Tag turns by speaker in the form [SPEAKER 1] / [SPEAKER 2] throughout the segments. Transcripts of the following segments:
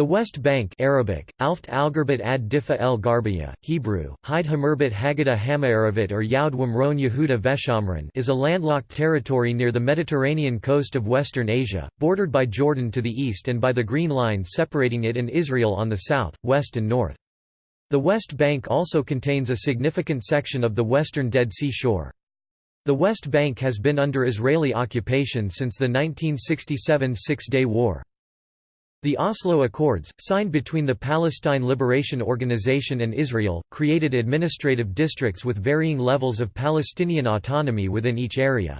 [SPEAKER 1] The West Bank Arabic, Alft Algarbit ad Difa el Garbiya, Hebrew, Hide Hamerbit Haggadah Hamaaravat or Yaud Wamron Yehuda Veshamron is a landlocked territory near the Mediterranean coast of Western Asia, bordered by Jordan to the east and by the Green Line separating it and Israel on the south, west and north. The West Bank also contains a significant section of the western Dead Sea shore. The West Bank has been under Israeli occupation since the 1967 Six-Day War. The Oslo Accords, signed between the Palestine Liberation Organization and Israel, created administrative districts with varying levels of Palestinian autonomy within each area.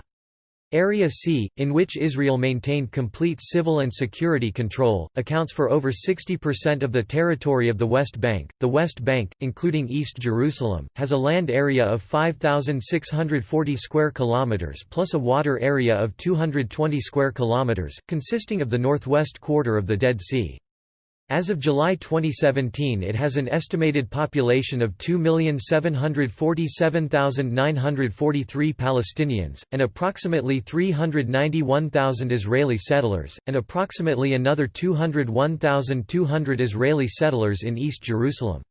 [SPEAKER 1] Area C, in which Israel maintained complete civil and security control, accounts for over 60% of the territory of the West Bank. The West Bank, including East Jerusalem, has a land area of 5640 square kilometers plus a water area of 220 square kilometers, consisting of the northwest quarter of the Dead Sea. As of July 2017 it has an estimated population of 2,747,943 Palestinians, and approximately 391,000 Israeli settlers, and approximately another 201,200 Israeli settlers in East Jerusalem.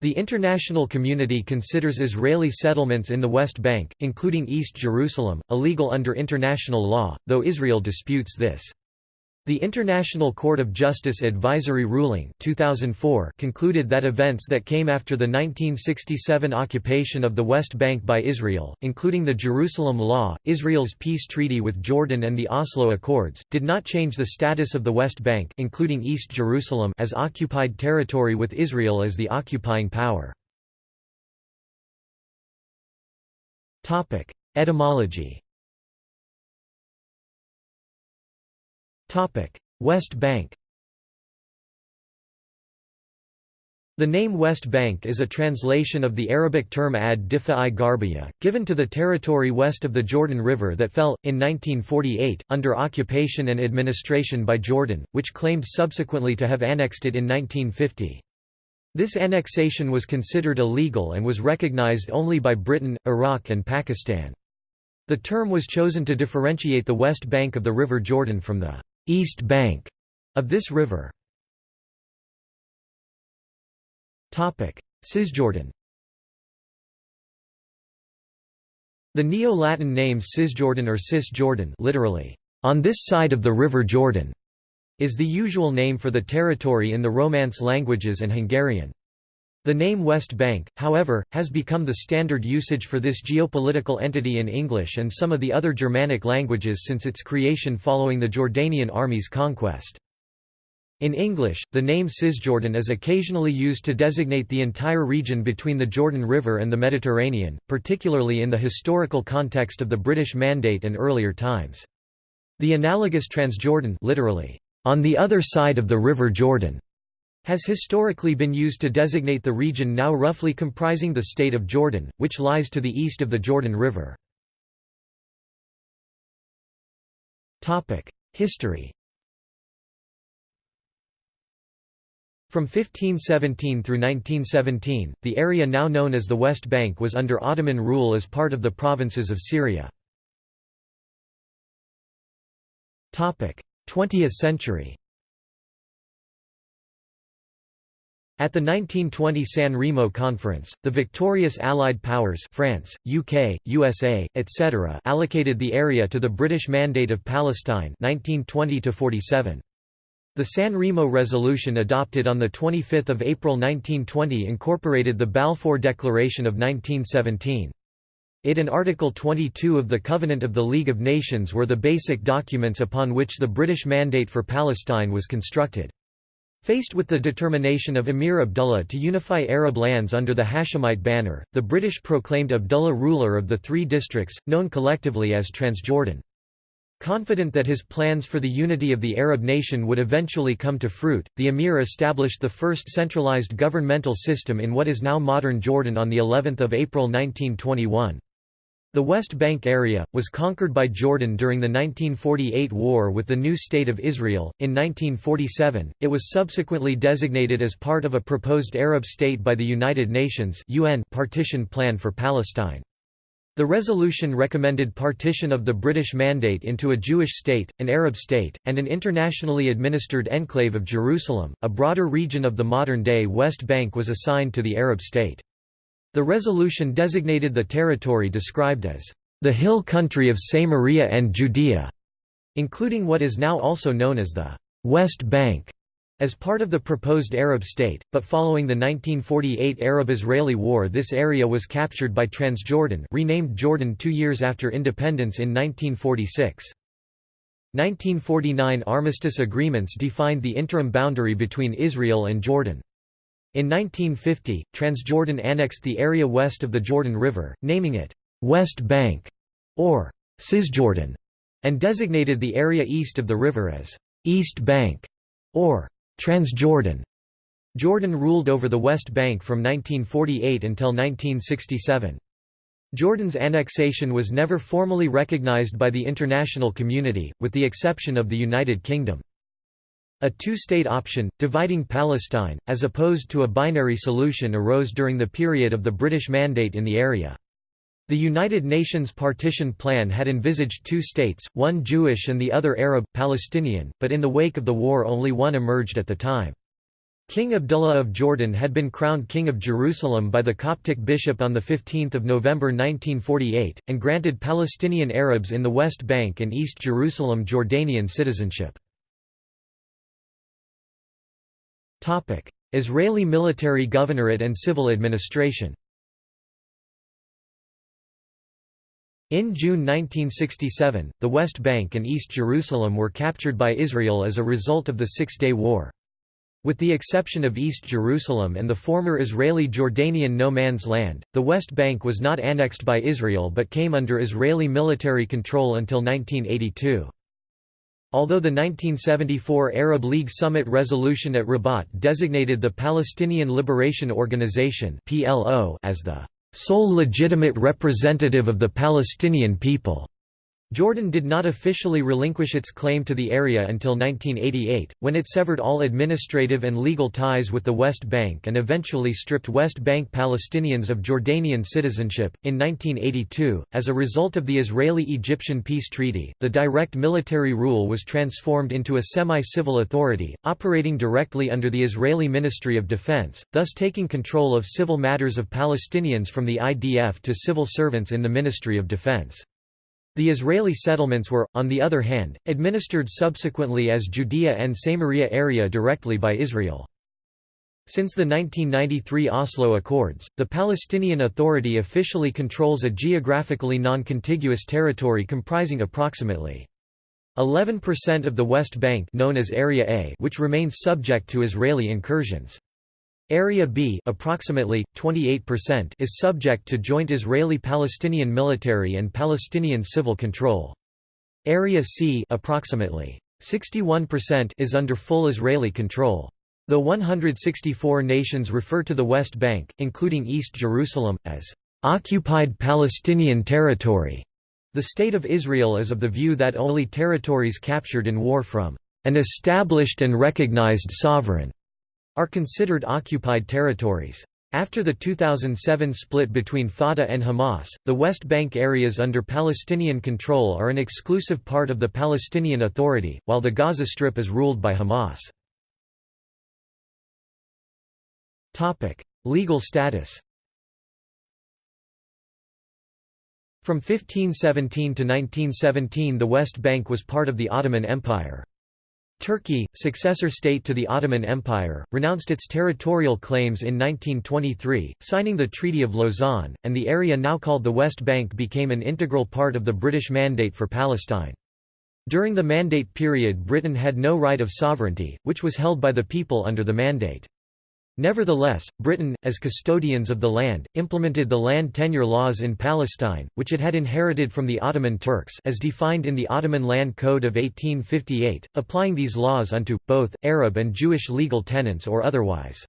[SPEAKER 1] The international community considers Israeli settlements in the West Bank, including East Jerusalem, illegal under international law, though Israel disputes this. The International Court of Justice Advisory Ruling 2004 concluded that events that came after the 1967 occupation of the West Bank by Israel, including the Jerusalem Law, Israel's peace treaty with Jordan and the Oslo Accords, did not change the status of the West Bank including East Jerusalem as occupied territory with Israel as the occupying power. Etymology West Bank The name West Bank is a translation of the Arabic term ad Difa i Garbiya, given to the territory west of the Jordan River that fell, in 1948, under occupation and administration by Jordan, which claimed subsequently to have annexed it in 1950. This annexation was considered illegal and was recognized only by Britain, Iraq and Pakistan. The term was chosen to differentiate the west bank of the River Jordan from the east bank of this river. Topic: Cisjordan The Neo-Latin name Cisjordan or Cisjordan literally, on this side of the River Jordan, is the usual name for the territory in the Romance languages and Hungarian. The name West Bank, however, has become the standard usage for this geopolitical entity in English and some of the other Germanic languages since its creation following the Jordanian army's conquest. In English, the name Cisjordan is occasionally used to designate the entire region between the Jordan River and the Mediterranean, particularly in the historical context of the British Mandate and earlier times. The analogous Transjordan literally, on the other side of the River Jordan, has historically been used to designate the region now roughly comprising the state of Jordan, which lies to the east of the Jordan River. History From 1517 through 1917, the area now known as the West Bank was under Ottoman rule as part of the provinces of Syria. 20th century At the 1920 San Remo Conference, the victorious Allied powers France, UK, USA, etc. allocated the area to the British Mandate of Palestine 1920 -47. The San Remo Resolution adopted on 25 April 1920 incorporated the Balfour Declaration of 1917. It and Article 22 of the Covenant of the League of Nations were the basic documents upon which the British Mandate for Palestine was constructed. Faced with the determination of Emir Abdullah to unify Arab lands under the Hashemite banner, the British proclaimed Abdullah ruler of the three districts, known collectively as Transjordan. Confident that his plans for the unity of the Arab nation would eventually come to fruit, the emir established the first centralized governmental system in what is now modern Jordan on of April 1921. The West Bank area, was conquered by Jordan during the 1948 war with the new State of Israel. In 1947, it was subsequently designated as part of a proposed Arab state by the United Nations UN partition plan for Palestine. The resolution recommended partition of the British Mandate into a Jewish state, an Arab state, and an internationally administered enclave of Jerusalem. A broader region of the modern-day West Bank was assigned to the Arab state. The resolution designated the territory described as the hill country of Samaria and Judea, including what is now also known as the West Bank as part of the proposed Arab state, but following the 1948 Arab-Israeli War this area was captured by Transjordan renamed Jordan two years after independence in 1946. 1949 armistice agreements defined the interim boundary between Israel and Jordan. In 1950, Transjordan annexed the area west of the Jordan River, naming it, "'West Bank' or "'Cisjordan' and designated the area east of the river as, "'East Bank' or Transjordan Jordan ruled over the West Bank from 1948 until 1967. Jordan's annexation was never formally recognized by the international community, with the exception of the United Kingdom. A two-state option, dividing Palestine, as opposed to a binary solution arose during the period of the British Mandate in the area. The United Nations partition plan had envisaged two states, one Jewish and the other Arab, Palestinian, but in the wake of the war only one emerged at the time. King Abdullah of Jordan had been crowned King of Jerusalem by the Coptic bishop on 15 November 1948, and granted Palestinian Arabs in the West Bank and East Jerusalem Jordanian citizenship. Israeli military governorate and civil administration In June 1967, the West Bank and East Jerusalem were captured by Israel as a result of the Six-Day War. With the exception of East Jerusalem and the former Israeli-Jordanian no man's land, the West Bank was not annexed by Israel but came under Israeli military control until 1982. Although the 1974 Arab League Summit resolution at Rabat designated the Palestinian Liberation Organization (PLO) as the sole legitimate representative of the Palestinian people. Jordan did not officially relinquish its claim to the area until 1988, when it severed all administrative and legal ties with the West Bank and eventually stripped West Bank Palestinians of Jordanian citizenship. In 1982, as a result of the Israeli Egyptian peace treaty, the direct military rule was transformed into a semi civil authority, operating directly under the Israeli Ministry of Defense, thus taking control of civil matters of Palestinians from the IDF to civil servants in the Ministry of Defense. The Israeli settlements were, on the other hand, administered subsequently as Judea and Samaria area directly by Israel. Since the 1993 Oslo Accords, the Palestinian Authority officially controls a geographically non-contiguous territory comprising approximately 11% of the West Bank known as Area A which remains subject to Israeli incursions. Area B approximately 28% is subject to joint Israeli-Palestinian military and Palestinian civil control. Area C approximately 61% is under full Israeli control. Though 164 nations refer to the West Bank, including East Jerusalem, as occupied Palestinian territory, the State of Israel is of the view that only territories captured in war from an established and recognized sovereign are considered occupied territories. After the 2007 split between Fatah and Hamas, the West Bank areas under Palestinian control are an exclusive part of the Palestinian Authority, while the Gaza Strip is ruled by Hamas. Legal status From 1517 to 1917 the West Bank was part of the Ottoman Empire. Turkey, successor state to the Ottoman Empire, renounced its territorial claims in 1923, signing the Treaty of Lausanne, and the area now called the West Bank became an integral part of the British Mandate for Palestine. During the Mandate period Britain had no right of sovereignty, which was held by the people under the Mandate. Nevertheless, Britain, as custodians of the land, implemented the land tenure laws in Palestine, which it had inherited from the Ottoman Turks as defined in the Ottoman Land Code of 1858, applying these laws unto, both, Arab and Jewish legal tenants or otherwise.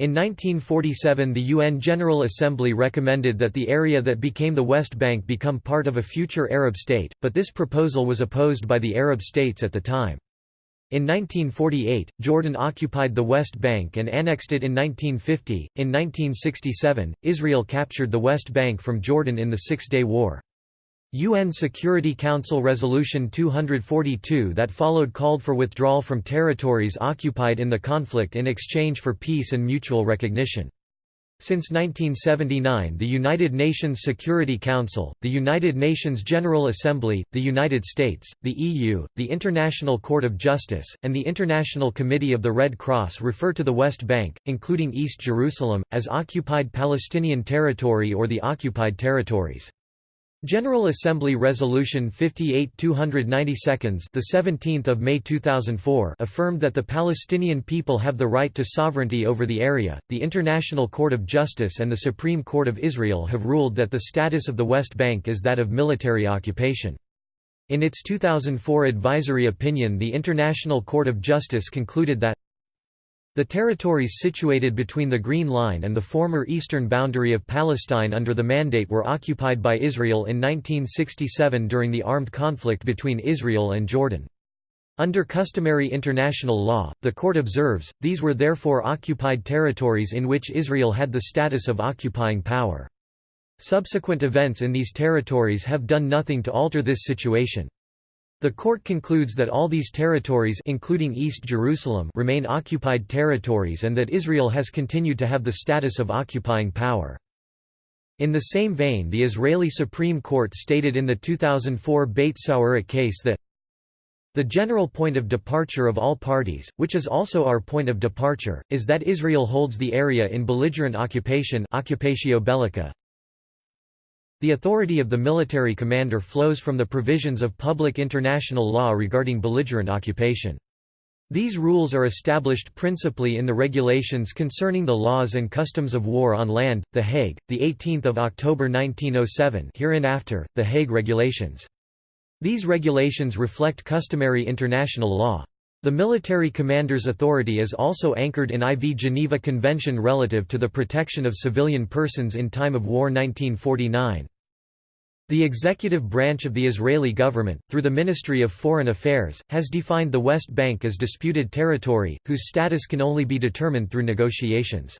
[SPEAKER 1] In 1947 the UN General Assembly recommended that the area that became the West Bank become part of a future Arab state, but this proposal was opposed by the Arab states at the time. In 1948, Jordan occupied the West Bank and annexed it in 1950. In 1967, Israel captured the West Bank from Jordan in the Six Day War. UN Security Council Resolution 242 that followed called for withdrawal from territories occupied in the conflict in exchange for peace and mutual recognition. Since 1979 the United Nations Security Council, the United Nations General Assembly, the United States, the EU, the International Court of Justice, and the International Committee of the Red Cross refer to the West Bank, including East Jerusalem, as occupied Palestinian territory or the occupied territories. General Assembly Resolution 58 292 the 17th of May 2004 affirmed that the Palestinian people have the right to sovereignty over the area. The International Court of Justice and the Supreme Court of Israel have ruled that the status of the West Bank is that of military occupation. In its 2004 advisory opinion the International Court of Justice concluded that the territories situated between the Green Line and the former eastern boundary of Palestine under the Mandate were occupied by Israel in 1967 during the armed conflict between Israel and Jordan. Under customary international law, the court observes, these were therefore occupied territories in which Israel had the status of occupying power. Subsequent events in these territories have done nothing to alter this situation. The court concludes that all these territories including East Jerusalem remain occupied territories and that Israel has continued to have the status of occupying power. In the same vein the Israeli Supreme Court stated in the 2004 Beit Sourik case that the general point of departure of all parties, which is also our point of departure, is that Israel holds the area in belligerent occupation occupatio bellica, the authority of the military commander flows from the provisions of public international law regarding belligerent occupation. These rules are established principally in the regulations concerning the laws and customs of war on land, The Hague, 18 October 1907 hereinafter, The Hague Regulations. These regulations reflect customary international law. The military commander's authority is also anchored in IV Geneva Convention relative to the protection of civilian persons in time of war 1949. The executive branch of the Israeli government, through the Ministry of Foreign Affairs, has defined the West Bank as disputed territory, whose status can only be determined through negotiations.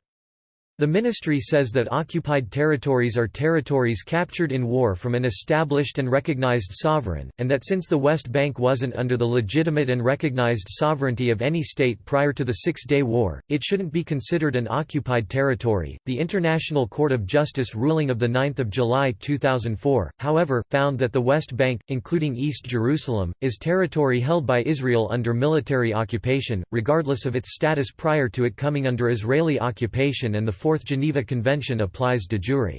[SPEAKER 1] The ministry says that occupied territories are territories captured in war from an established and recognized sovereign, and that since the West Bank wasn't under the legitimate and recognized sovereignty of any state prior to the Six Day War, it shouldn't be considered an occupied territory. The International Court of Justice ruling of 9 July 2004, however, found that the West Bank, including East Jerusalem, is territory held by Israel under military occupation, regardless of its status prior to it coming under Israeli occupation and the Fourth Geneva Convention applies de jure.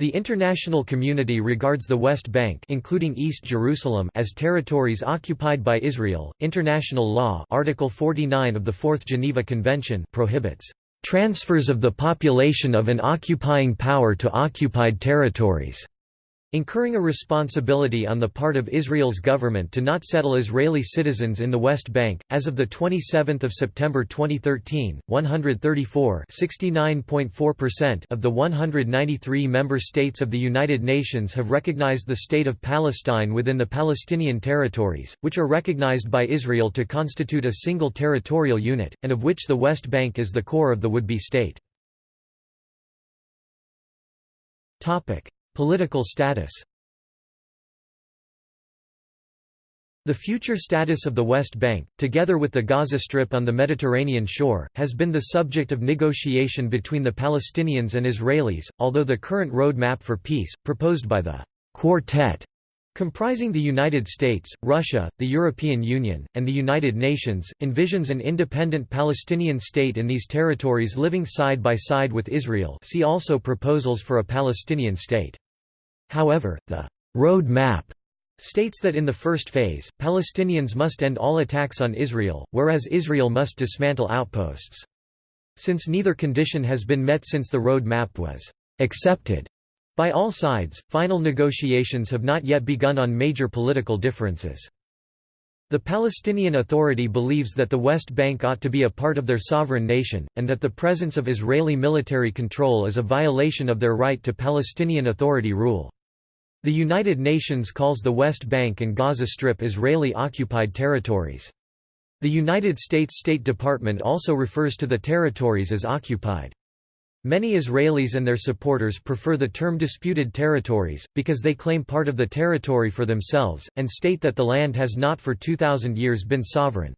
[SPEAKER 1] The international community regards the West Bank including East Jerusalem as territories occupied by Israel. International law Article 49 of the Fourth Geneva Convention prohibits transfers of the population of an occupying power to occupied territories incurring a responsibility on the part of Israel's government to not settle Israeli citizens in the West Bank. As of the 27th of September 2013, 134 (69.4%) of the 193 member states of the United Nations have recognized the state of Palestine within the Palestinian territories, which are recognized by Israel to constitute a single territorial unit, and of which the West Bank is the core of the would-be state. Topic: Political status The future status of the West Bank, together with the Gaza Strip on the Mediterranean shore, has been the subject of negotiation between the Palestinians and Israelis, although the current roadmap for peace, proposed by the Quartet, comprising the United States, Russia, the European Union, and the United Nations, envisions an independent Palestinian state in these territories living side by side with Israel see also proposals for a Palestinian state. However, the road map states that in the first phase, Palestinians must end all attacks on Israel, whereas Israel must dismantle outposts. Since neither condition has been met since the road map was accepted by all sides, final negotiations have not yet begun on major political differences. The Palestinian Authority believes that the West Bank ought to be a part of their sovereign nation, and that the presence of Israeli military control is a violation of their right to Palestinian Authority rule. The United Nations calls the West Bank and Gaza Strip Israeli-occupied territories. The United States State Department also refers to the territories as occupied. Many Israelis and their supporters prefer the term disputed territories, because they claim part of the territory for themselves, and state that the land has not for 2,000 years been sovereign.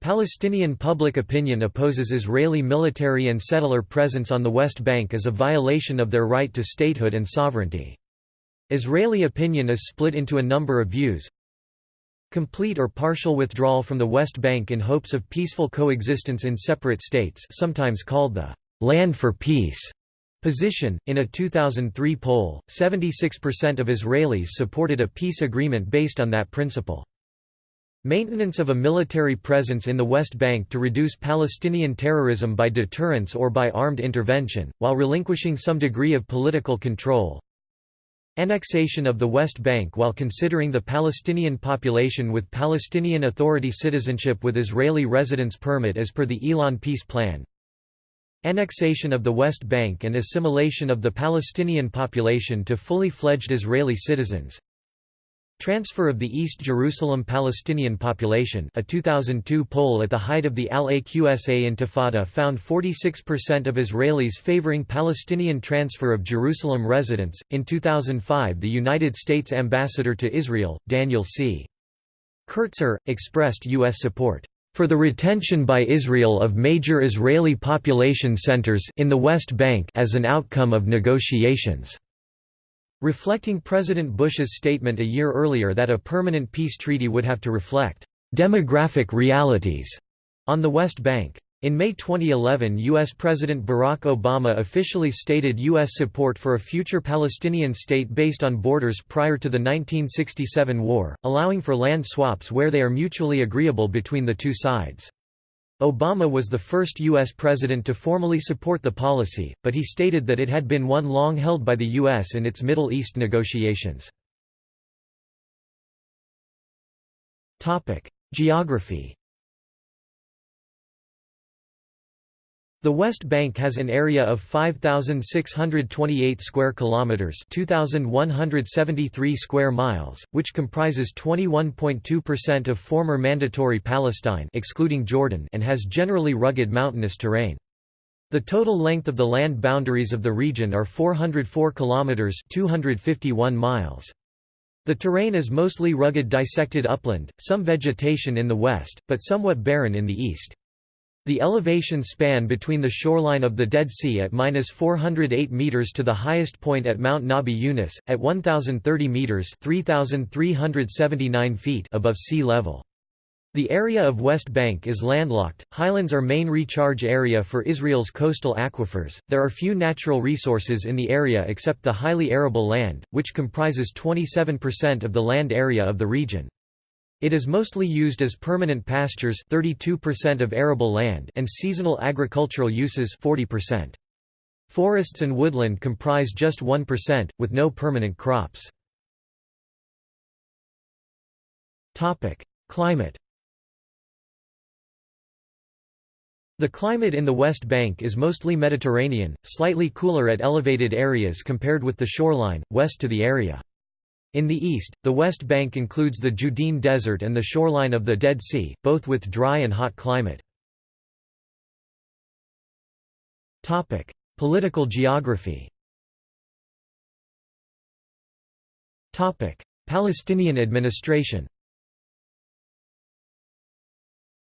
[SPEAKER 1] Palestinian public opinion opposes Israeli military and settler presence on the West Bank as a violation of their right to statehood and sovereignty. Israeli opinion is split into a number of views. Complete or partial withdrawal from the West Bank in hopes of peaceful coexistence in separate states sometimes called the «land for peace» position. In a 2003 poll, 76% of Israelis supported a peace agreement based on that principle. Maintenance of a military presence in the West Bank to reduce Palestinian terrorism by deterrence or by armed intervention, while relinquishing some degree of political control. Annexation of the West Bank while considering the Palestinian population with Palestinian Authority citizenship with Israeli residence permit as per the Elon Peace Plan. Annexation of the West Bank and assimilation of the Palestinian population to fully fledged Israeli citizens. Transfer of the East Jerusalem Palestinian population a 2002 poll at the height of the Al-Aqsa Intifada found 46% of Israelis favoring Palestinian transfer of Jerusalem residents. In 2005 the United States ambassador to Israel, Daniel C. Kurtzer, expressed U.S. support for the retention by Israel of major Israeli population centers in the West Bank as an outcome of negotiations. Reflecting President Bush's statement a year earlier that a permanent peace treaty would have to reflect demographic realities on the West Bank. In May 2011 U.S. President Barack Obama officially stated U.S. support for a future Palestinian state based on borders prior to the 1967 war, allowing for land swaps where they are mutually agreeable between the two sides. Obama was the first U.S. president to formally support the policy, but he stated that it had been one long held by the U.S. in its Middle East negotiations. Geography The West Bank has an area of 5628 square kilometers, 2173 square miles, which comprises 21.2% of former mandatory Palestine excluding Jordan and has generally rugged mountainous terrain. The total length of the land boundaries of the region are 404 kilometers, 251 miles. The terrain is mostly rugged dissected upland, some vegetation in the west, but somewhat barren in the east. The elevation span between the shoreline of the Dead Sea at minus 408 meters to the highest point at Mount Nabi Yunus, at 1,030 meters (3,379 feet) above sea level. The area of West Bank is landlocked. Highlands are main recharge area for Israel's coastal aquifers. There are few natural resources in the area except the highly arable land, which comprises 27% of the land area of the region. It is mostly used as permanent pastures 32% of arable land and seasonal agricultural uses 40%. Forests and woodland comprise just 1%, with no permanent crops. Climate The climate in the West Bank is mostly Mediterranean, slightly cooler at elevated areas compared with the shoreline, west to the area. In the east, the West Bank includes the Judean Desert and the shoreline of the Dead Sea, both with dry and hot climate. Political geography Palestinian administration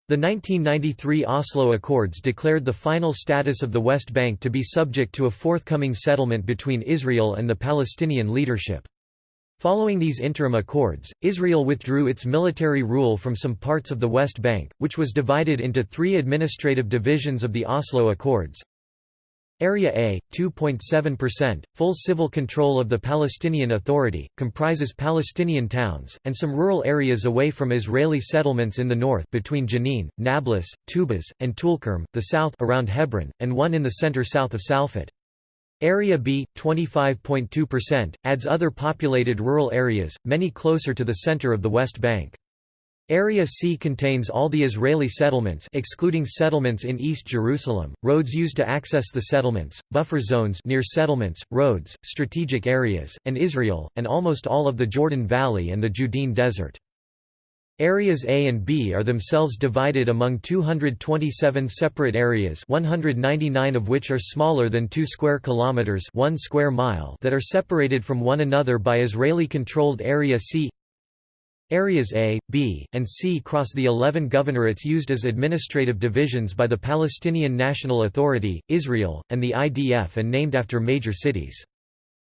[SPEAKER 1] The 1993 Oslo Accords declared the final status of the West Bank to be subject to a forthcoming settlement between Israel and the Palestinian leadership. Following these interim accords, Israel withdrew its military rule from some parts of the West Bank, which was divided into three administrative divisions of the Oslo Accords. Area A, 2.7%, full civil control of the Palestinian Authority, comprises Palestinian towns, and some rural areas away from Israeli settlements in the north between Jenin, Nablus, Tubas, and Tulkarm, the south around Hebron, and one in the center south of Salfit. Area B, 25.2%, adds other populated rural areas, many closer to the center of the West Bank. Area C contains all the Israeli settlements excluding settlements in East Jerusalem, roads used to access the settlements, buffer zones near settlements, roads, strategic areas, and Israel, and almost all of the Jordan Valley and the Judean Desert. Areas A and B are themselves divided among 227 separate areas 199 of which are smaller than 2 square kilometers 1 square mile that are separated from one another by Israeli-controlled Area C Areas A, B, and C cross the 11 governorates used as administrative divisions by the Palestinian National Authority, Israel, and the IDF and named after major cities.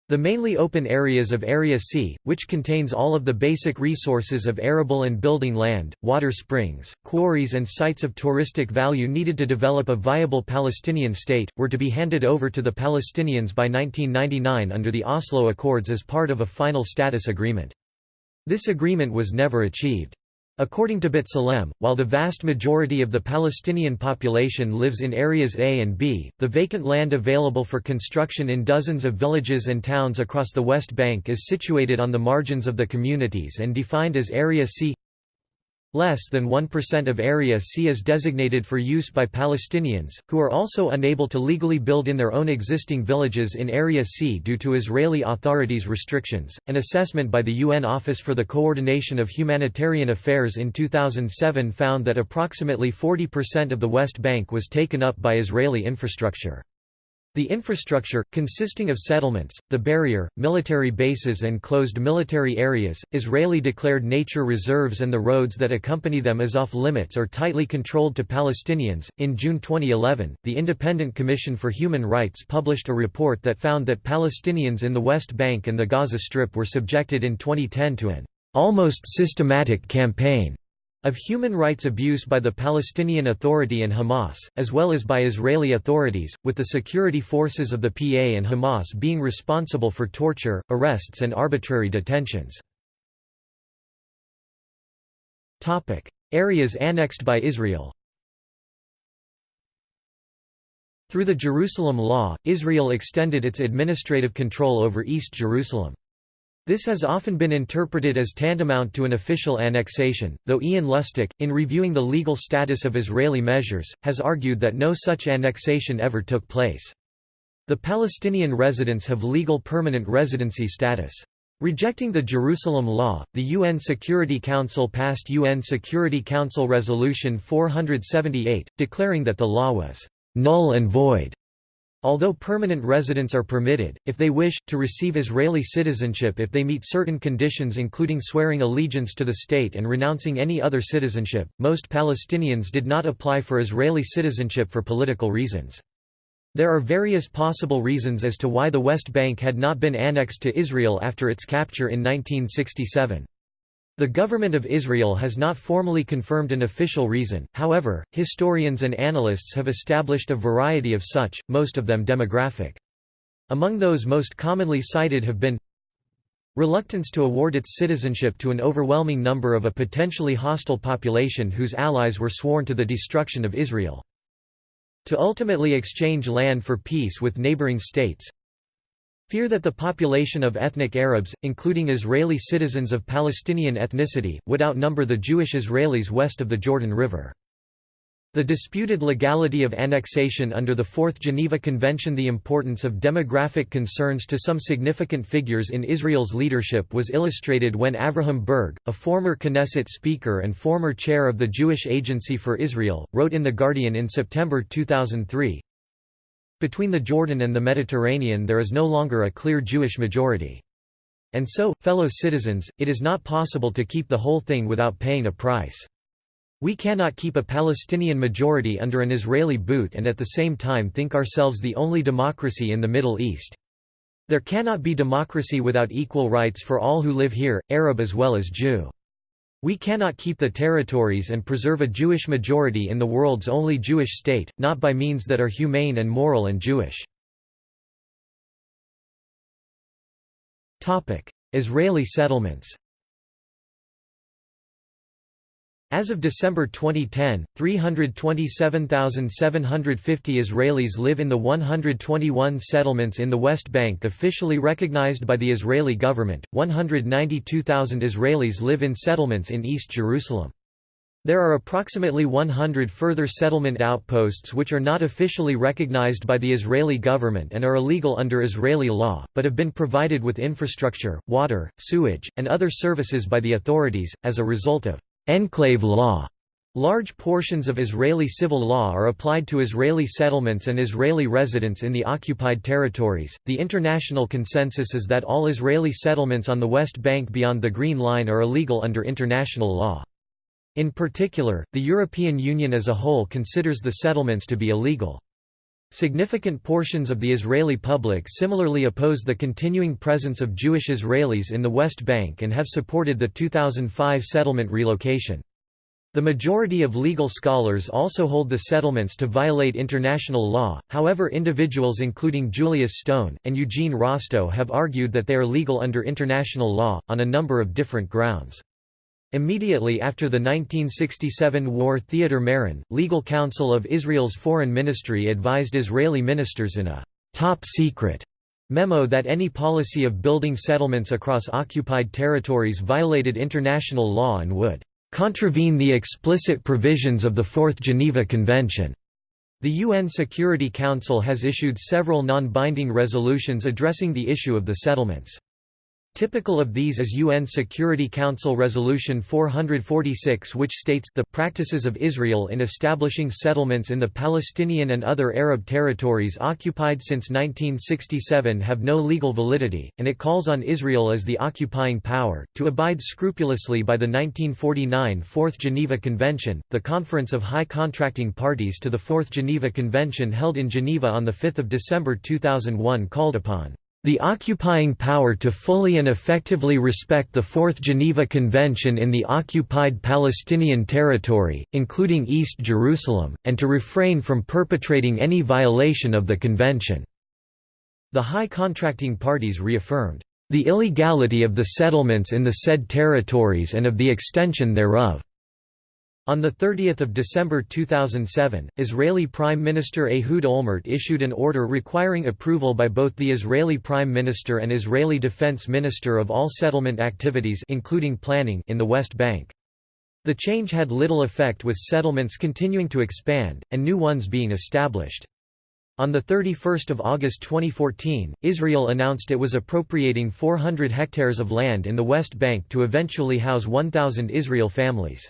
[SPEAKER 1] The mainly open areas of Area C, which contains all of the basic resources of arable and building land, water springs, quarries and sites of touristic value needed to develop a viable Palestinian state, were to be handed over to the Palestinians by 1999 under the Oslo Accords as part of a final status agreement. This agreement was never achieved. According to B'Tselem, while the vast majority of the Palestinian population lives in areas A and B, the vacant land available for construction in dozens of villages and towns across the West Bank is situated on the margins of the communities and defined as Area C Less than 1% of Area C is designated for use by Palestinians, who are also unable to legally build in their own existing villages in Area C due to Israeli authorities' restrictions. An assessment by the UN Office for the Coordination of Humanitarian Affairs in 2007 found that approximately 40% of the West Bank was taken up by Israeli infrastructure. The infrastructure, consisting of settlements, the barrier, military bases and closed military areas, Israeli-declared nature reserves and the roads that accompany them is off-limits or tightly controlled to Palestinians. In June 2011, the Independent Commission for Human Rights published a report that found that Palestinians in the West Bank and the Gaza Strip were subjected in 2010 to an almost systematic campaign of human rights abuse by the Palestinian Authority and Hamas, as well as by Israeli authorities, with the security forces of the PA and Hamas being responsible for torture, arrests and arbitrary detentions. Areas annexed by Israel Through the Jerusalem Law, Israel extended its administrative control over East Jerusalem. This has often been interpreted as tantamount to an official annexation, though Ian Lustick, in reviewing the legal status of Israeli measures, has argued that no such annexation ever took place. The Palestinian residents have legal permanent residency status. Rejecting the Jerusalem Law, the UN Security Council passed UN Security Council Resolution 478, declaring that the law was null and void. Although permanent residents are permitted, if they wish, to receive Israeli citizenship if they meet certain conditions including swearing allegiance to the state and renouncing any other citizenship, most Palestinians did not apply for Israeli citizenship for political reasons. There are various possible reasons as to why the West Bank had not been annexed to Israel after its capture in 1967. The government of Israel has not formally confirmed an official reason, however, historians and analysts have established a variety of such, most of them demographic. Among those most commonly cited have been reluctance to award its citizenship to an overwhelming number of a potentially hostile population whose allies were sworn to the destruction of Israel. To ultimately exchange land for peace with neighboring states, Fear that the population of ethnic Arabs, including Israeli citizens of Palestinian ethnicity, would outnumber the Jewish Israelis west of the Jordan River. The disputed legality of annexation under the Fourth Geneva Convention The importance of demographic concerns to some significant figures in Israel's leadership was illustrated when Avraham Burg, a former Knesset speaker and former chair of the Jewish Agency for Israel, wrote in The Guardian in September 2003, between the Jordan and the Mediterranean there is no longer a clear Jewish majority. And so, fellow citizens, it is not possible to keep the whole thing without paying a price. We cannot keep a Palestinian majority under an Israeli boot and at the same time think ourselves the only democracy in the Middle East. There cannot be democracy without equal rights for all who live here, Arab as well as Jew. We cannot keep the territories and preserve a Jewish majority in the world's only Jewish state, not by means that are humane and moral and Jewish. Israeli settlements As of December 2010, 327,750 Israelis live in the 121 settlements in the West Bank officially recognized by the Israeli government, 192,000 Israelis live in settlements in East Jerusalem. There are approximately 100 further settlement outposts which are not officially recognized by the Israeli government and are illegal under Israeli law, but have been provided with infrastructure, water, sewage, and other services by the authorities, as a result of enclave law. Large portions of Israeli civil law are applied to Israeli settlements and Israeli residents in the occupied territories. The international consensus is that all Israeli settlements on the West Bank beyond the Green Line are illegal under international law. In particular, the European Union as a whole considers the settlements to be illegal. Significant portions of the Israeli public similarly oppose the continuing presence of Jewish Israelis in the West Bank and have supported the 2005 settlement relocation. The majority of legal scholars also hold the settlements to violate international law, however individuals including Julius Stone, and Eugene Rostow have argued that they are legal under international law, on a number of different grounds. Immediately after the 1967 war Theodor Meron, legal counsel of Israel's foreign ministry advised Israeli ministers in a «top secret» memo that any policy of building settlements across occupied territories violated international law and would «contravene the explicit provisions of the Fourth Geneva Convention». The UN Security Council has issued several non-binding resolutions addressing the issue of the settlements. Typical of these is UN Security Council Resolution 446 which states the practices of Israel in establishing settlements in the Palestinian and other Arab territories occupied since 1967 have no legal validity, and it calls on Israel as the occupying power, to abide scrupulously by the 1949 Fourth Geneva Convention, the Conference of High Contracting Parties to the Fourth Geneva Convention held in Geneva on 5 December 2001 called upon the occupying power to fully and effectively respect the Fourth Geneva Convention in the occupied Palestinian territory, including East Jerusalem, and to refrain from perpetrating any violation of the convention." The high contracting parties reaffirmed, "...the illegality of the settlements in the said territories and of the extension thereof." On 30 December 2007, Israeli Prime Minister Ehud Olmert issued an order requiring approval by both the Israeli Prime Minister and Israeli Defense Minister of all settlement activities including planning in the West Bank. The change had little effect with settlements continuing to expand, and new ones being established. On 31 August 2014, Israel announced it was appropriating 400 hectares of land in the West Bank to eventually house 1,000 Israel families.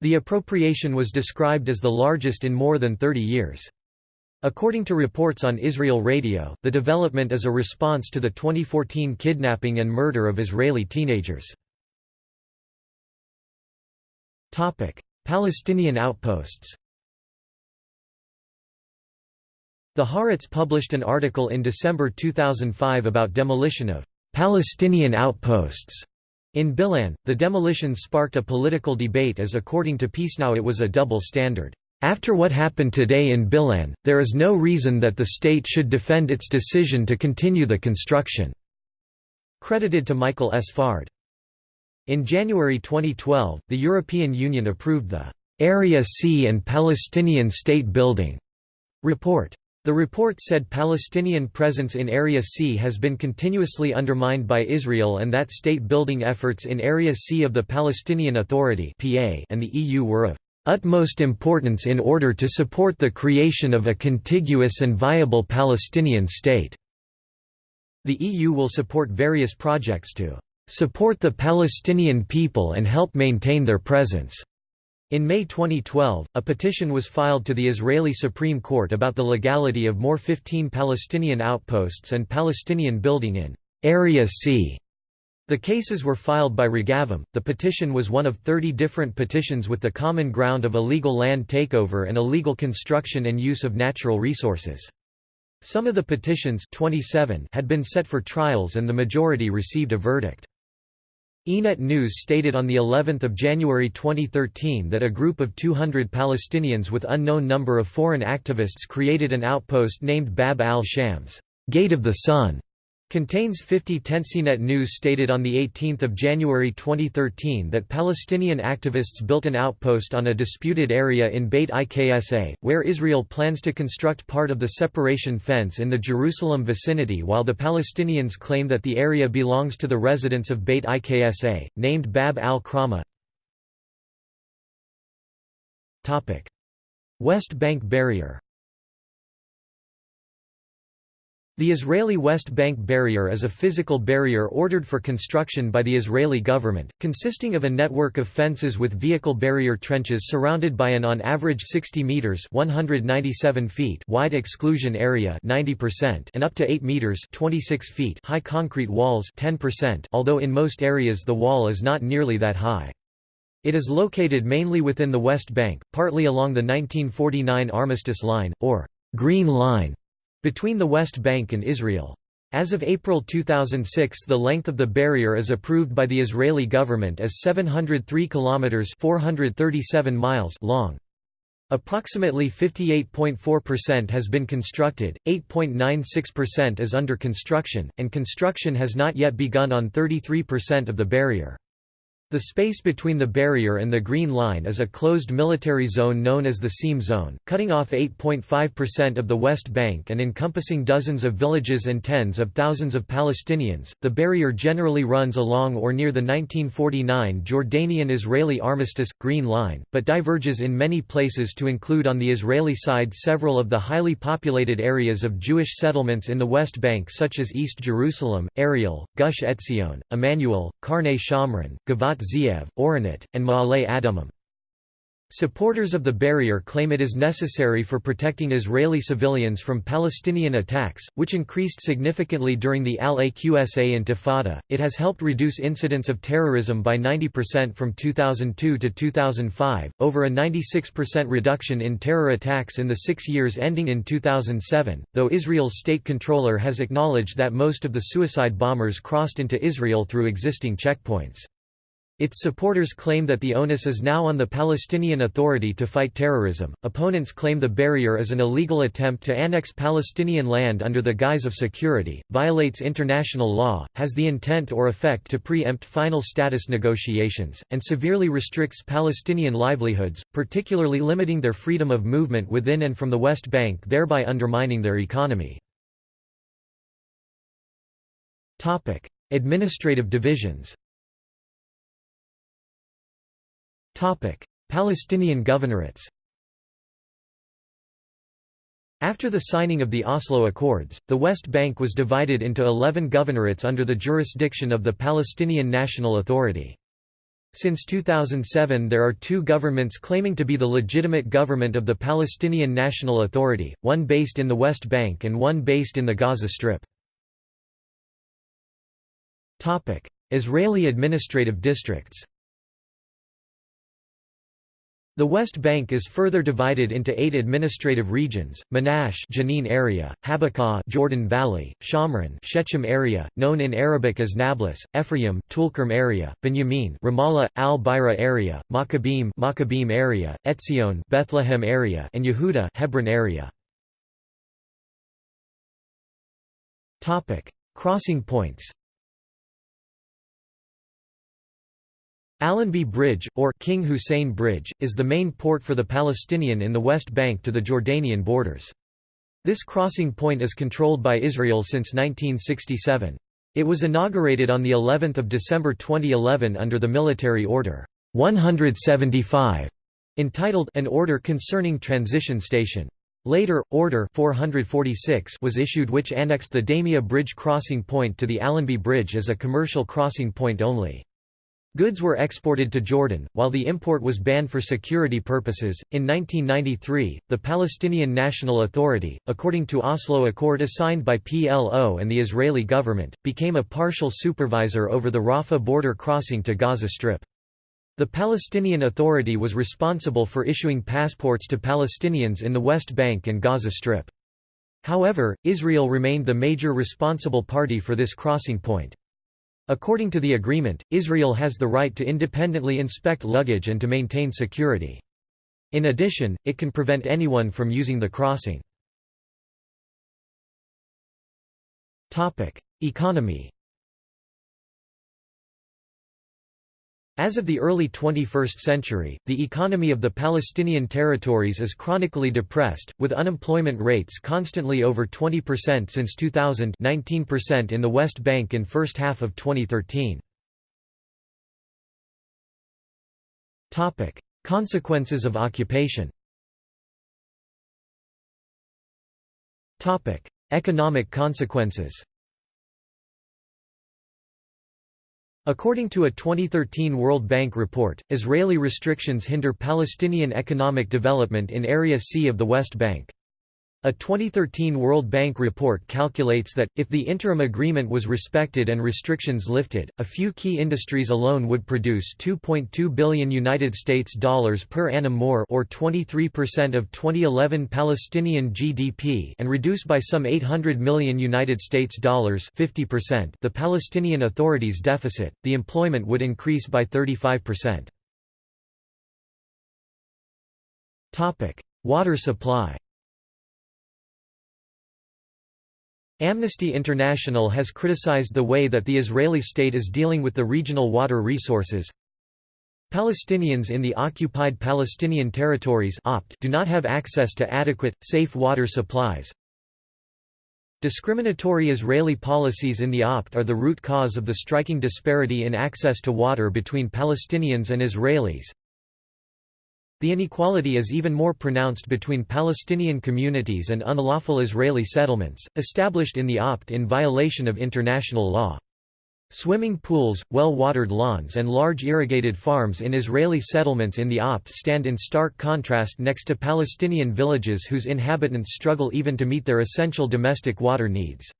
[SPEAKER 1] The appropriation was described as the largest in more than 30 years. According to reports on Israel Radio, the development is a response to the 2014 kidnapping and murder of Israeli teenagers. Palestinian outposts The Haaretz published an article in December 2005 about demolition of Palestinian outposts in Bil'in, the demolition sparked a political debate as according to Peacenow it was a double standard. After what happened today in Bil'in, there is no reason that the state should defend its decision to continue the construction." Credited to Michael Sfard. In January 2012, the European Union approved the «Area C and Palestinian State Building» report. The report said Palestinian presence in Area C has been continuously undermined by Israel and that state-building efforts in Area C of the Palestinian Authority and the EU were of utmost importance in order to support the creation of a contiguous and viable Palestinian state." The EU will support various projects to "...support the Palestinian people and help maintain their presence." In May 2012, a petition was filed to the Israeli Supreme Court about the legality of more 15 Palestinian outposts and Palestinian building in Area C. The cases were filed by Regavim. The petition was one of 30 different petitions with the common ground of illegal land takeover and illegal construction and use of natural resources. Some of the petitions 27 had been set for trials and the majority received a verdict. Ynet News stated on the 11th of January 2013 that a group of 200 Palestinians with unknown number of foreign activists created an outpost named Bab al-Shams, Gate of the Sun, Contains 50 Tensinet News stated on 18 January 2013 that Palestinian activists built an outpost on a disputed area in Beit Iksa, where Israel plans to construct part of the separation fence in the Jerusalem vicinity while the Palestinians claim that the area belongs to the residents of Beit Iksa, named Bab al-Karama. West Bank barrier The Israeli West Bank Barrier is a physical barrier ordered for construction by the Israeli government, consisting of a network of fences with vehicle barrier trenches surrounded by an on average 60 meters (197 feet) wide exclusion area (90% and up to 8 meters (26 feet) high concrete walls (10%), although in most areas the wall is not nearly that high. It is located mainly within the West Bank, partly along the 1949 Armistice Line or Green Line between the West Bank and Israel. As of April 2006 the length of the barrier is approved by the Israeli government as 703 kilometers 437 miles long. Approximately 58.4% has been constructed, 8.96% is under construction, and construction has not yet begun on 33% of the barrier. The space between the barrier and the Green Line is a closed military zone known as the Seam Zone, cutting off 8.5% of the West Bank and encompassing dozens of villages and tens of thousands of Palestinians. The barrier generally runs along or near the 1949 Jordanian Israeli Armistice Green Line, but diverges in many places to include on the Israeli side several of the highly populated areas of Jewish settlements in the West Bank, such as East Jerusalem, Ariel, Gush Etzion, Emmanuel, Karnei Shomron, Givat Zeev, Oranit, and Ma'ale Adumim. Supporters of the barrier claim it is necessary for protecting Israeli civilians from Palestinian attacks, which increased significantly during the Al-Aqsa Intifada. It has helped reduce incidents of terrorism by 90% from 2002 to 2005, over a 96% reduction in terror attacks in the six years ending in 2007, though Israel's state comptroller has acknowledged that most of the suicide bombers crossed into Israel through existing checkpoints. Its supporters claim that the onus is now on the Palestinian Authority to fight terrorism. Opponents claim the barrier is an illegal attempt to annex Palestinian land under the guise of security, violates international law, has the intent or effect to preempt final status negotiations, and severely restricts Palestinian livelihoods, particularly limiting their freedom of movement within and from the West Bank, thereby undermining their economy. Administrative divisions Palestinian governorates After the signing of the Oslo Accords, the West Bank was divided into 11 governorates under the jurisdiction of the Palestinian National Authority. Since 2007 there are two governments claiming to be the legitimate government of the Palestinian National Authority, one based in the West Bank and one based in the Gaza Strip. Israeli administrative districts the West Bank is further divided into eight administrative regions: Menashe Jenin area, HaBik'a Jordan Valley, Shomron Shechem area, known in Arabic as Nablus, Ephraim Tulkarm area, Benjamin Ramallah, Al-Bireh area, Maccabim Maccabim area, Etzion Bethlehem area, and Yehuda Hebron area. Topic: Crossing points. Allenby Bridge, or King Hussein Bridge, is the main port for the Palestinian in the West Bank to the Jordanian borders. This crossing point is controlled by Israel since 1967. It was inaugurated on the 11th of December 2011 under the military order 175 entitled An Order Concerning Transition Station. Later, Order 446 was issued which annexed the Damia Bridge crossing point to the Allenby Bridge as a commercial crossing point only. Goods were exported to Jordan, while the import was banned for security purposes. In 1993, the Palestinian National Authority, according to Oslo Accord assigned by PLO and the Israeli government, became a partial supervisor over the Rafah border crossing to Gaza Strip. The Palestinian Authority was responsible for issuing passports to Palestinians in the West Bank and Gaza Strip. However, Israel remained the major responsible party for this crossing point. According to the agreement, Israel has the right to independently inspect luggage and to maintain security. In addition, it can prevent anyone from using the crossing. Economy As of the early 21st century, the economy of the Palestinian territories is chronically depressed, with unemployment rates constantly over 20% since 2000 19% in the West Bank in first half of 2013. Consequences of occupation Economic consequences According to a 2013 World Bank report, Israeli restrictions hinder Palestinian economic development in Area C of the West Bank. A 2013 World Bank report calculates that, if the interim agreement was respected and restrictions lifted, a few key industries alone would produce 2.2 billion United States dollars per annum more or 23% of 2011 Palestinian GDP and reduce by some 800 million United States dollars 50% the Palestinian Authority's deficit, the employment would increase by 35%. Water supply Amnesty International has criticized the way that the Israeli state is dealing with the regional water resources. Palestinians in the occupied Palestinian territories do not have access to adequate, safe water supplies. Discriminatory Israeli policies in the OPT are the root cause of the striking disparity in access to water between Palestinians and Israelis. The inequality is even more pronounced between Palestinian communities and unlawful Israeli settlements, established in the OPT in violation of international law. Swimming pools, well-watered lawns and large irrigated farms in Israeli settlements in the OPT stand in stark contrast next to Palestinian villages whose inhabitants struggle even to meet their essential domestic water needs.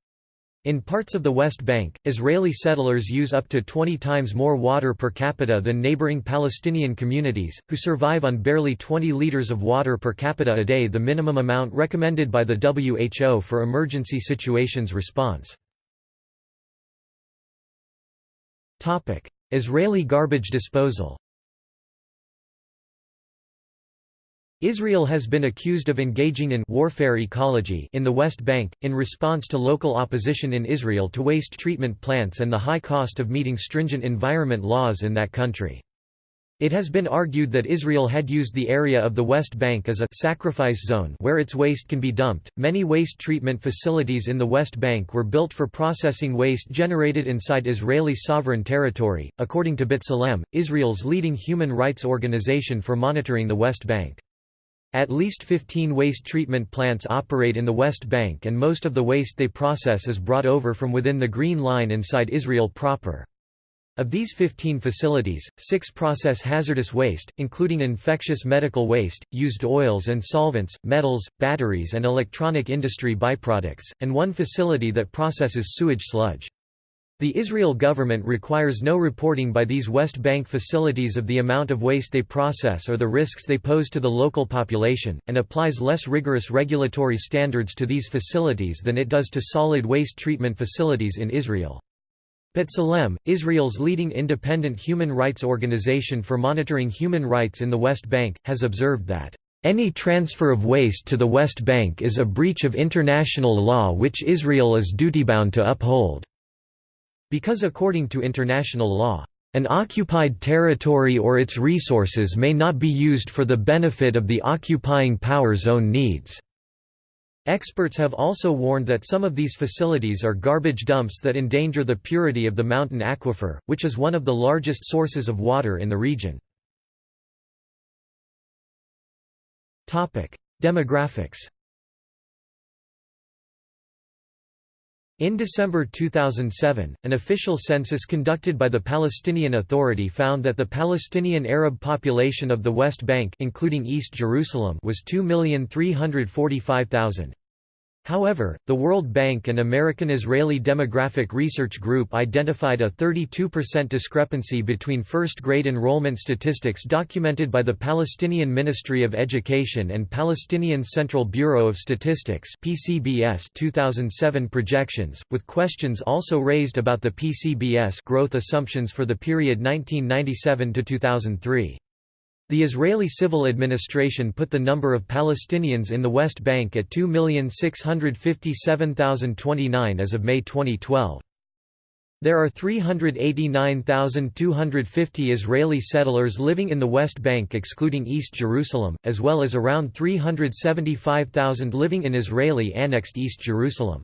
[SPEAKER 1] In parts of the West Bank, Israeli settlers use up to 20 times more water per capita than neighboring Palestinian communities, who survive on barely 20 liters of water per capita a day the minimum amount recommended by the WHO for emergency situations response. Israeli garbage disposal Israel has been accused of engaging in warfare ecology in the West Bank, in response to local opposition in Israel to waste treatment plants and the high cost of meeting stringent environment laws in that country. It has been argued that Israel had used the area of the West Bank as a sacrifice zone where its waste can be dumped. Many waste treatment facilities in the West Bank were built for processing waste generated inside Israeli sovereign territory, according to B'Tselem, Israel's leading human rights organization for monitoring the West Bank. At least 15 waste treatment plants operate in the West Bank and most of the waste they process is brought over from within the Green Line inside Israel proper. Of these 15 facilities, six process hazardous waste, including infectious medical waste, used oils and solvents, metals, batteries and electronic industry byproducts, and one facility that processes sewage sludge. The Israel government requires no reporting by these West Bank facilities of the amount of waste they process or the risks they pose to the local population, and applies less rigorous regulatory standards to these facilities than it does to solid waste treatment facilities in Israel. B'Tselem, Israel's leading independent human rights organization for monitoring human rights in the West Bank, has observed that any transfer of waste to the West Bank is a breach of international law which Israel is duty-bound to uphold. Because according to international law, an occupied territory or its resources may not be used for the benefit of the occupying power's own needs. Experts have also warned that some of these facilities are garbage dumps that endanger the purity of the mountain aquifer, which is one of the largest sources of water in the region. Demographics In December 2007, an official census conducted by the Palestinian Authority found that the Palestinian Arab population of the West Bank including East Jerusalem was 2,345,000. However, the World Bank and American-Israeli Demographic Research Group identified a 32% discrepancy between first-grade enrollment statistics documented by the Palestinian Ministry of Education and Palestinian Central Bureau of Statistics (PCBS) 2007 projections, with questions also raised about the PCBS growth assumptions for the period 1997 to 2003. The Israeli civil administration put the number of Palestinians in the West Bank at 2,657,029 as of May 2012. There are 389,250 Israeli settlers living in the West Bank excluding East Jerusalem, as well as around 375,000 living in Israeli-annexed East Jerusalem.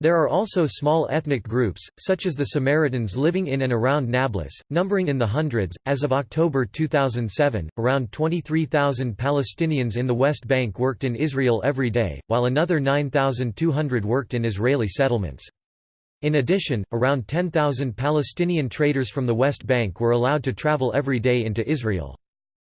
[SPEAKER 1] There are also small ethnic groups, such as the Samaritans living in and around Nablus, numbering in the hundreds. As of October 2007, around 23,000 Palestinians in the West Bank worked in Israel every day, while another 9,200 worked in Israeli settlements. In addition, around 10,000 Palestinian traders from the West Bank were allowed to travel every day into Israel.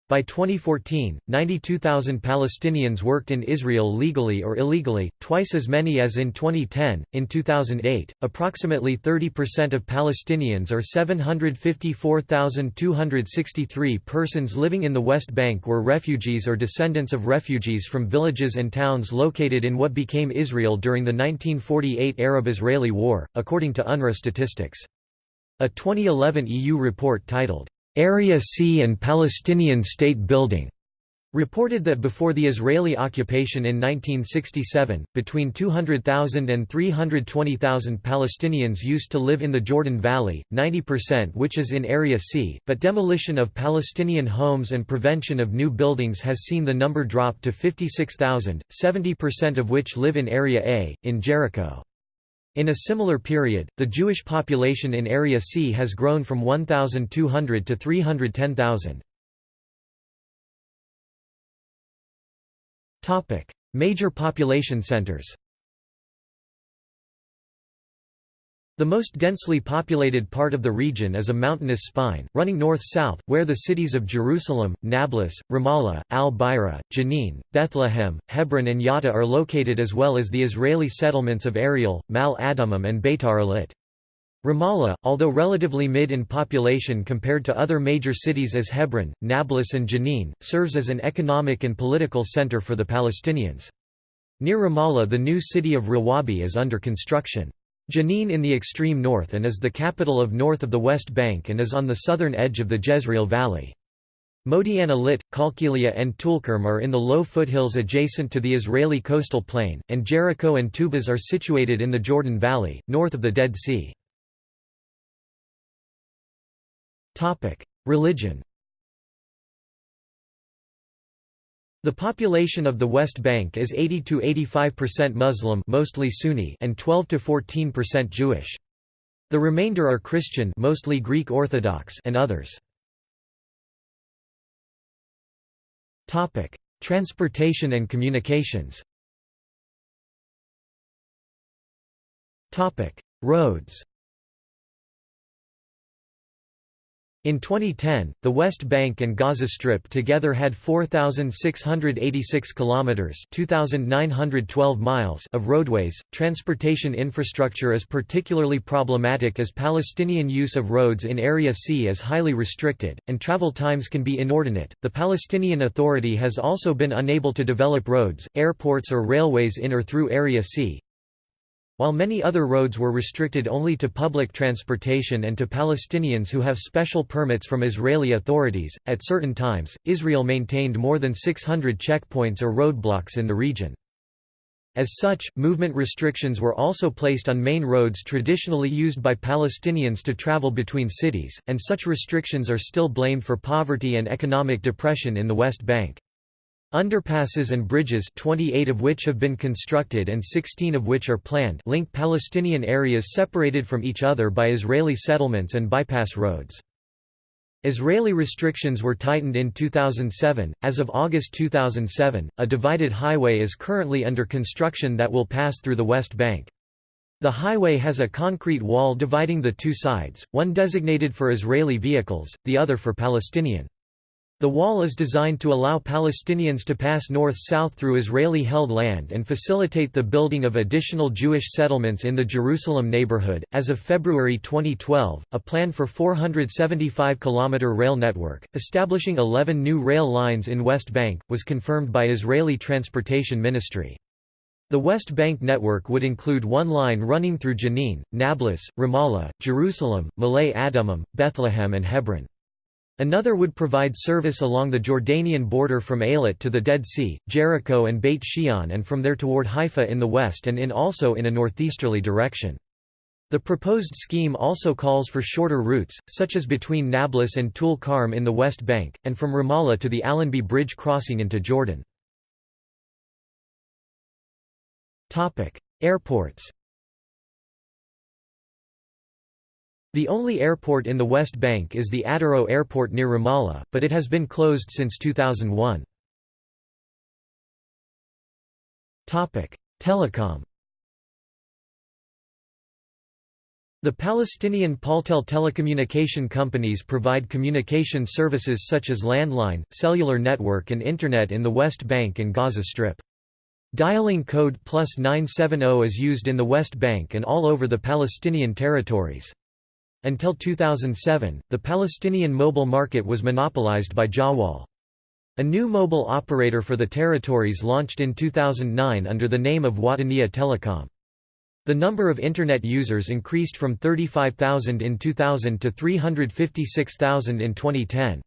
[SPEAKER 1] By 2014, 92,000 Palestinians worked in Israel legally or illegally, twice as many as in 2010. In 2008, approximately 30% of Palestinians or 754,263 persons living in the West Bank were refugees or descendants of refugees from villages and towns located in what became Israel during the 1948 Arab-Israeli War, according to UNRWA statistics. A 2011 EU report titled, Area C and Palestinian State Building reported that before the Israeli occupation in 1967, between 200,000 and 320,000 Palestinians used to live in the Jordan Valley, 90% which is in Area C, but demolition of Palestinian homes and prevention of new buildings has seen the number drop to 56,000, 70% of which live in Area A, in Jericho. In a similar period, the Jewish population in Area C has grown from 1,200 to 310,000. Major population centers The most densely populated part of the region is a mountainous spine, running north-south, where the cities of Jerusalem, Nablus, Ramallah, Al-Bireh, Jenin, Bethlehem, Hebron and Yatta are located as well as the Israeli settlements of Ariel, Ma'ale Adumim and Beitar Illit. Ramallah, although relatively mid in population compared to other major cities as Hebron, Nablus and Jenin, serves as an economic and political center for the Palestinians. Near Ramallah the new city of Rawabi is under construction. Jenin in the extreme north and is the capital of north of the West Bank and is on the southern edge of the Jezreel Valley. Modi'in Illit, Kalkilia and Tulkarm are in the low foothills adjacent to the Israeli coastal plain, and Jericho and Tubas are situated in the Jordan Valley, north of the Dead Sea. Religion The population of the West Bank is 80 to 85% Muslim, mostly Sunni, and 12 to 14% Jewish. The remainder are Christian, mostly Greek Orthodox, and others. Topic: Transportation and communications. Topic: Roads. In 2010, the West Bank and Gaza Strip together had 4686 kilometers, 2912 miles of roadways. Transportation infrastructure is particularly problematic as Palestinian use of roads in Area C is highly restricted and travel times can be inordinate. The Palestinian Authority has also been unable to develop roads, airports or railways in or through Area C, while many other roads were restricted only to public transportation and to Palestinians who have special permits from Israeli authorities, at certain times, Israel maintained more than 600 checkpoints or roadblocks in the region. As such, movement restrictions were also placed on main roads traditionally used by Palestinians to travel between cities, and such restrictions are still blamed for poverty and economic depression in the West Bank. Underpasses and bridges 28 of which have been constructed and 16 of which are planned link Palestinian areas separated from each other by Israeli settlements and bypass roads. Israeli restrictions were tightened in 2007. As of August 2007, a divided highway is currently under construction that will pass through the West Bank. The highway has a concrete wall dividing the two sides, one designated for Israeli vehicles, the other for Palestinian. The wall is designed to allow Palestinians to pass north-south through Israeli-held land and facilitate the building of additional Jewish settlements in the Jerusalem neighborhood. As of February 2012, a plan for 475-kilometer rail network, establishing 11 new rail lines in West Bank, was confirmed by Israeli Transportation Ministry. The West Bank network would include one line running through Jenin, Nablus, Ramallah, Jerusalem, Ma'ale Adumim, Bethlehem and Hebron. Another would provide service along the Jordanian border from Eilat to the Dead Sea, Jericho and Beit Shean and from there toward Haifa in the west and in also in a northeasterly direction. The proposed scheme also calls for shorter routes, such as between Nablus and Tul Karm in the West Bank, and from Ramallah to the Allenby Bridge crossing into Jordan. Airports The only airport in the West Bank is the Atarot Airport near Ramallah, but it has been closed since 2001. Telecom The Palestinian Paltel telecommunication companies provide communication services such as landline, cellular network and Internet in the West Bank and Gaza Strip. Dialing code plus 970 is used in the West Bank and all over the Palestinian territories. Until 2007, the Palestinian mobile market was monopolized by Jawwal. A new mobile operator for the territories launched in 2009 under the name of Wataniya Telecom. The number of Internet users increased from 35,000 in 2000 to 356,000 in 2010.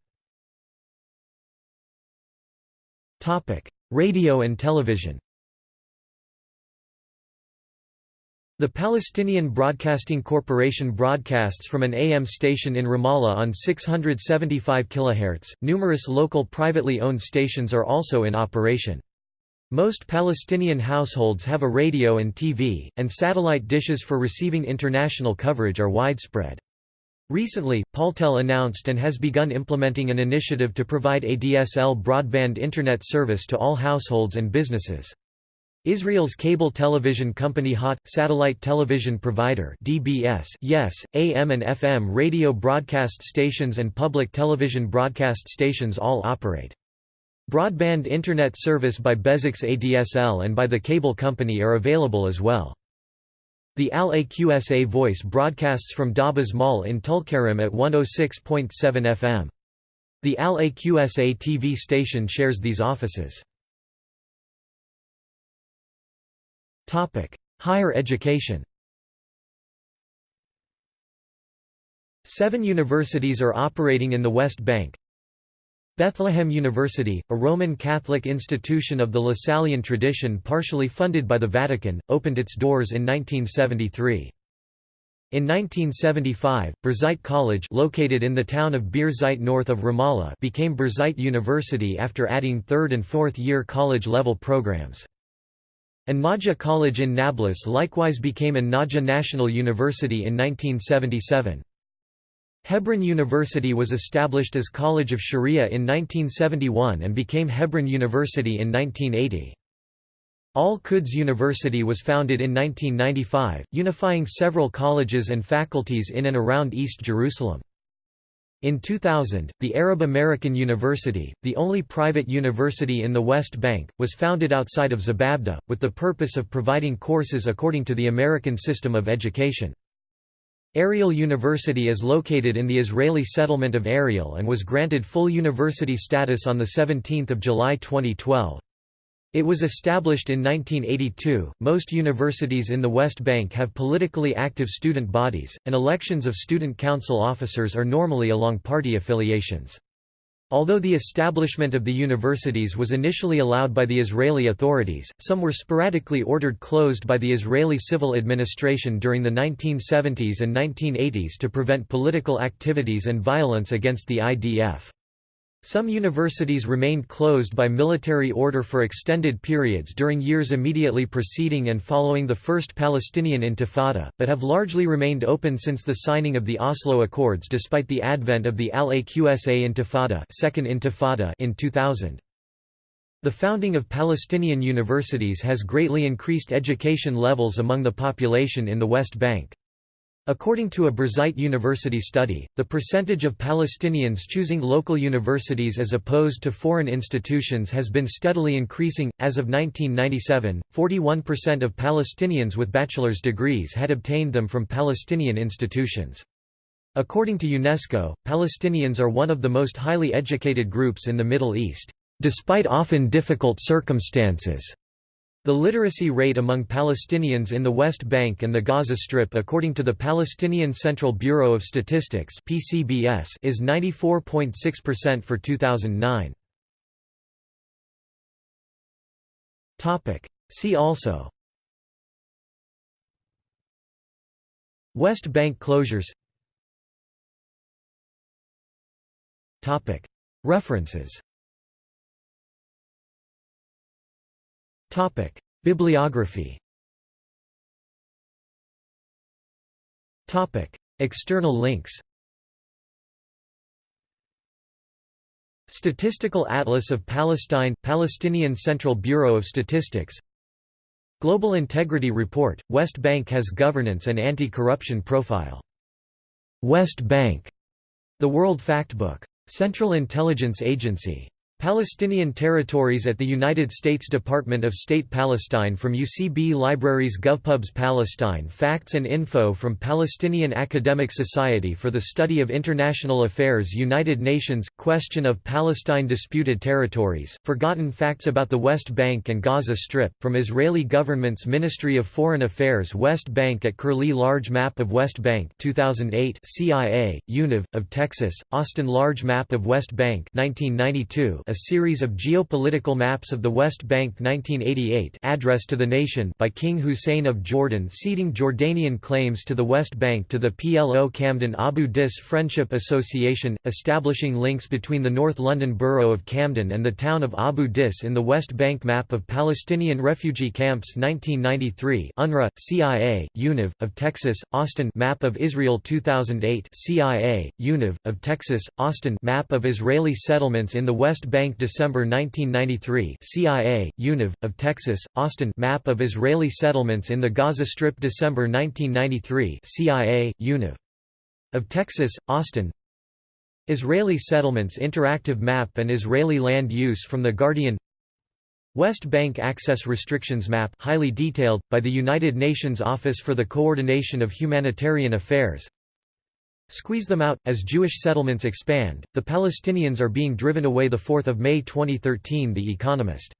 [SPEAKER 1] Radio and television The Palestinian Broadcasting Corporation broadcasts from an AM station in Ramallah on 675 kHz. Numerous local privately owned stations are also in operation. Most Palestinian households have a radio and TV, and satellite dishes for receiving international coverage are widespread. Recently, Paltel announced and has begun implementing an initiative to provide ADSL broadband Internet service to all households and businesses. Israel's cable television company HOT, satellite television provider DBS, yes, AM and FM radio broadcast stations and public television broadcast stations all operate. Broadband Internet service by Bezeq's ADSL and by the cable company are available as well. The Al-Aqsa Voice broadcasts from Dabas Mall in Tulkarem at 106.7 FM. The Al-Aqsa TV station shares these offices. Higher education Seven universities are operating in the West Bank. Bethlehem University, a Roman Catholic institution of the Lasallian tradition partially funded by the Vatican, opened its doors in 1973. In 1975, Birzeit College located in the town of Birzeit north of Ramallah became Birzeit University after adding third and fourth year college-level programs. An-Najah College in Nablus likewise became An-Najah National University in 1977. Hebron University was established as College of Sharia in 1971 and became Hebron University in 1980. Al-Quds University was founded in 1995, unifying several colleges and faculties in and around East Jerusalem. In 2000, the Arab American University, the only private university in the West Bank, was founded outside of Zababda, with the purpose of providing courses according to the American system of education. Ariel University is located in the Israeli settlement of Ariel and was granted full university status on 17 July 2012. It was established in 1982. Most universities in the West Bank have politically active student bodies, and elections of student council officers are normally along party affiliations. Although the establishment of the universities was initially allowed by the Israeli authorities, some were sporadically ordered closed by the Israeli civil administration during the 1970s and 1980s to prevent political activities and violence against the IDF. Some universities remained closed by military order for extended periods during years immediately preceding and following the First Palestinian Intifada, but have largely remained open since the signing of the Oslo Accords despite the advent of the Al-Aqsa Intifada, Second Intifada in 2000. The founding of Palestinian universities has greatly increased education levels among the population in the West Bank. According to a Birzeit University study, the percentage of Palestinians choosing local universities as opposed to foreign institutions has been steadily increasing. As of 1997, 41% of Palestinians with bachelor's degrees had obtained them from Palestinian institutions. According to UNESCO, Palestinians are one of the most highly educated groups in the Middle East, despite often difficult circumstances. The literacy rate among Palestinians in the West Bank and the Gaza Strip according to the Palestinian Central Bureau of Statistics PCBS is 94.6% for 2009. Topic. See also. West Bank closures. Topic. References Topic: Bibliography. Topic: External links Statistical Atlas of Palestine – Palestinian Central Bureau of Statistics Global Integrity Report – West Bank has governance and anti-corruption profile. West Bank – The World Factbook. Central Intelligence Agency Palestinian territories at the United States Department of State Palestine from UCB Libraries GovPubs Palestine Facts and info from Palestinian Academic Society for the Study of International Affairs United Nations – Question of Palestine Disputed Territories, Forgotten Facts about the West Bank and Gaza Strip, from Israeli government's Ministry of Foreign Affairs West Bank at Curlie Large Map of West Bank 2008 CIA, UNIV, of Texas, Austin Large Map of West Bank 1992 a series of geopolitical maps of the West Bank 1988 Address to the Nation by King Hussein of Jordan ceding Jordanian claims to the West Bank to the PLO Camden Abu Dis Friendship Association, establishing links between the North London borough of Camden and the town of Abu Dis in the West Bank Map of Palestinian Refugee Camps 1993 UNRWA, CIA, UNIV, of Texas, Austin Map of Israel 2008 CIA, UNIV, of Texas, Austin Map of Israeli settlements in the West Bank Bank December 1993 CIA, UNIV, of Texas, Austin Map of Israeli settlements in the Gaza Strip December 1993 CIA, UNIV. Of Texas, Austin. Israeli settlements interactive map and Israeli land use from The Guardian. West Bank Access Restrictions Map highly detailed, by the United Nations Office for the Coordination of Humanitarian Affairs Squeeze them out. As Jewish settlements expand, the Palestinians are being driven away. 4 May 2013 The Economist